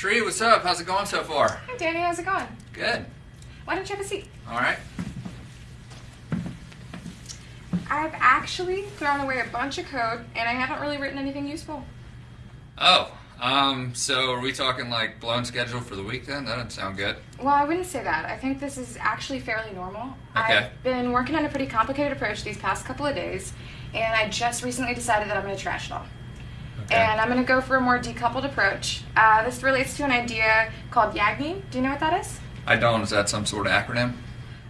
Shree, what's up? How's it going so far? Hi, Danny. How's it going? Good. Why don't you have a seat? All right. I've actually thrown away a bunch of code, and I haven't really written anything useful. Oh, um, so are we talking like blown schedule for the week then? That doesn't sound good. Well, I wouldn't say that. I think this is actually fairly normal. Okay. I've been working on a pretty complicated approach these past couple of days, and I just recently decided that I'm going to trash it all. Okay. And I'm going to go for a more decoupled approach. Uh, this relates to an idea called YAGNI. Do you know what that is? I don't. Is that some sort of acronym?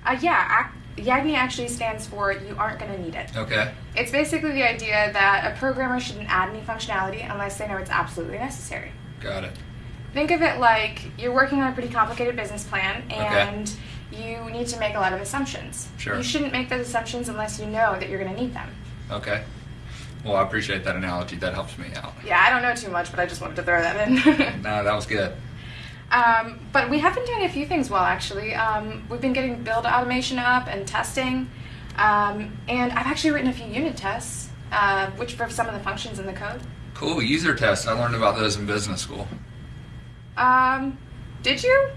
Uh, yeah, ac- YAGNI actually stands for You Aren't Going to Need It. Okay. It's basically the idea that a programmer shouldn't add any functionality unless they know it's absolutely necessary. Got it. Think of it like you're working on a pretty complicated business plan and you need to make a lot of assumptions. Sure. You shouldn't make those assumptions unless you know that you're going to need them. Okay. Well, I appreciate that analogy. That helps me out. Yeah, I don't know too much, but I just wanted to throw that in. No, that was good. um, but we have been doing a few things well, actually. Um, we've been getting build automation up and testing. Um, and I've actually written a few unit tests, uh, which for some of the functions in the code. Cool. User tests. I learned about those in business school. Um, did you?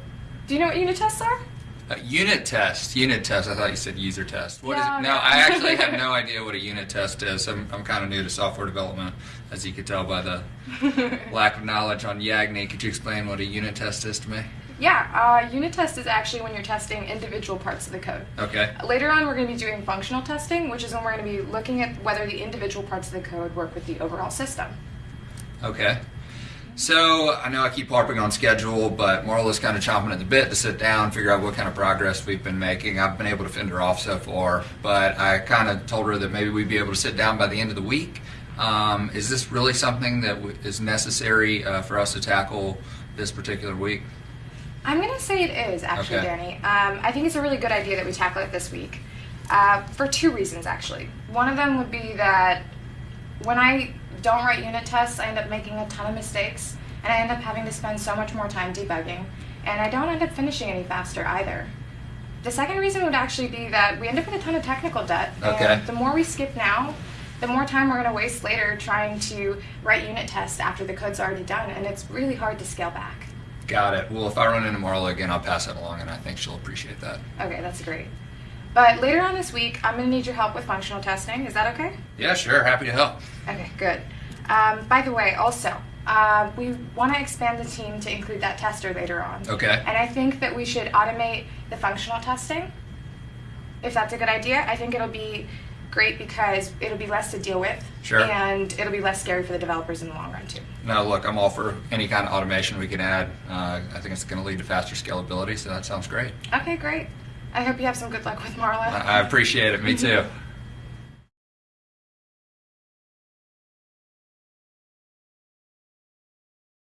Do you know what unit tests are? Uh, unit test. Unit test. I thought you said user test. What is No, it? no. No, I actually have no idea what a unit test is. I'm, I'm kind of new to software development, as you could tell by the lack of knowledge on Yagni. Could you explain what a unit test is to me? Yeah, uh, unit test is actually when you're testing individual parts of the code. Okay. Later on, we're going to be doing functional testing, which is when we're going to be looking at whether the individual parts of the code work with the overall system. Okay. So I know I keep harping on schedule, but Marla's kind of chomping at the bit to sit down, figure out what kind of progress we've been making. I've been able to fend her off so far, but I kind of told her that maybe we'd be able to sit down by the end of the week. Um, is this really something that w- is necessary uh, for us to tackle this particular week? I'm going to say it is, actually, Okay. Danny. Um, I think it's a really good idea that we tackle it this week uh, for two reasons, actually. One of them would be that when I don't write unit tests, I end up making a ton of mistakes, and I end up having to spend so much more time debugging, and I don't end up finishing any faster either. The second reason would actually be that we end up with a ton of technical debt, Okay. and the more we skip now, the more time we're going to waste later trying to write unit tests after the code's already done, and it's really hard to scale back. Got it. Well, if I run into Marla again, I'll pass that along, and I think she'll appreciate that. Okay, that's great. But later on this week, I'm going to need your help with functional testing. Is that okay? Yeah, sure. Happy to help. Okay, good. Um, by the way, also, uh, we want to expand the team to include that tester later on. Okay. And I think that we should automate the functional testing. If that's a good idea, I think it'll be great because it'll be less to deal with. Sure. And it'll be less scary for the developers in the long run, too. No, look, I'm all for any kind of automation we can add. Uh, I think it's going to lead to faster scalability, so that sounds great. Okay, great. I hope you have some good luck with Marla. I appreciate it. Me too.